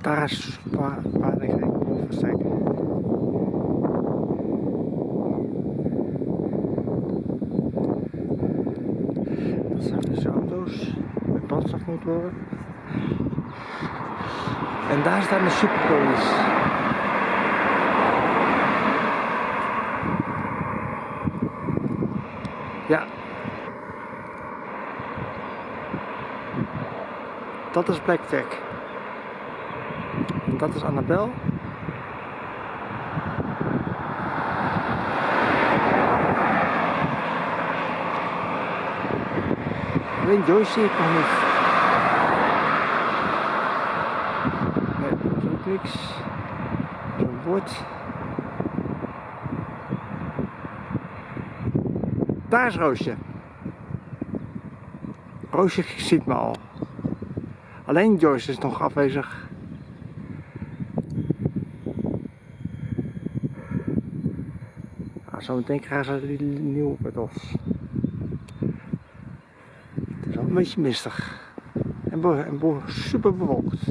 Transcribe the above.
Daar is ik boven versteken. Dat zijn dus auto's met brandstofmotoren. En daar staat de superpolis. Ja. Dat is Blackjack. Dat is Annabel. Alleen Joyce zie ik nog niet. Nee, dat ook niks. Zo'n bord. Daar is Roosje. Roosje ziet me al. Alleen Joyce is nog afwezig. Zometeen krijgen ze die nieuwe petals. Het is wel een beetje mistig. En, en super bewolkt.